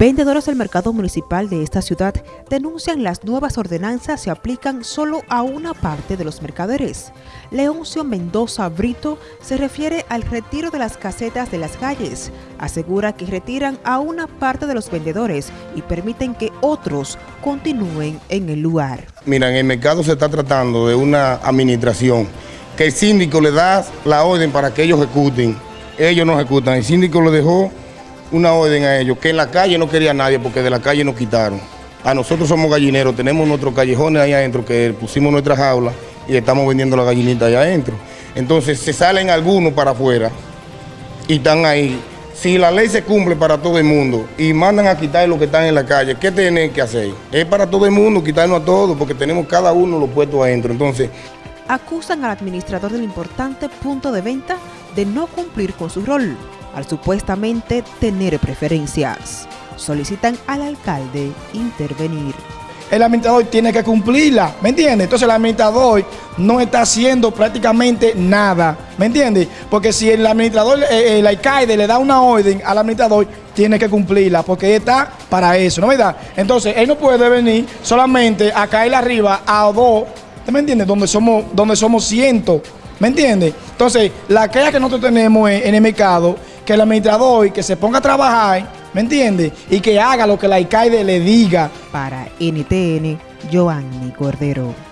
Vendedores del mercado municipal de esta ciudad denuncian las nuevas ordenanzas se aplican solo a una parte de los mercaderes. Leoncio Mendoza Brito se refiere al retiro de las casetas de las calles. Asegura que retiran a una parte de los vendedores y permiten que otros continúen en el lugar. Mira, en el mercado se está tratando de una administración que el síndico le da la orden para que ellos ejecuten. Ellos no ejecutan. El síndico lo dejó una orden a ellos, que en la calle no quería nadie porque de la calle nos quitaron. A nosotros somos gallineros, tenemos nuestros callejones ahí adentro que pusimos nuestras jaulas y estamos vendiendo la gallinita allá adentro. Entonces se salen algunos para afuera y están ahí. Si la ley se cumple para todo el mundo y mandan a quitar los que están en la calle, ¿qué tienen que hacer? Es para todo el mundo, quitarnos a todos, porque tenemos cada uno los puestos adentro. Entonces, acusan al administrador del importante punto de venta de no cumplir con su rol al supuestamente tener preferencias. Solicitan al alcalde intervenir. El administrador tiene que cumplirla, ¿me entiende? Entonces el administrador no está haciendo prácticamente nada, ¿me entiende? Porque si el administrador, eh, el alcalde le da una orden al administrador, tiene que cumplirla, porque está para eso, ¿no es verdad? Entonces él no puede venir solamente a caer arriba a dos, ¿me entiende? Donde somos, donde somos cientos, ¿me entiende? Entonces la queja que nosotros tenemos en el mercado que el administrador que se ponga a trabajar, ¿me entiende? Y que haga lo que la alcalde le diga. Para NTN, Joanny Cordero.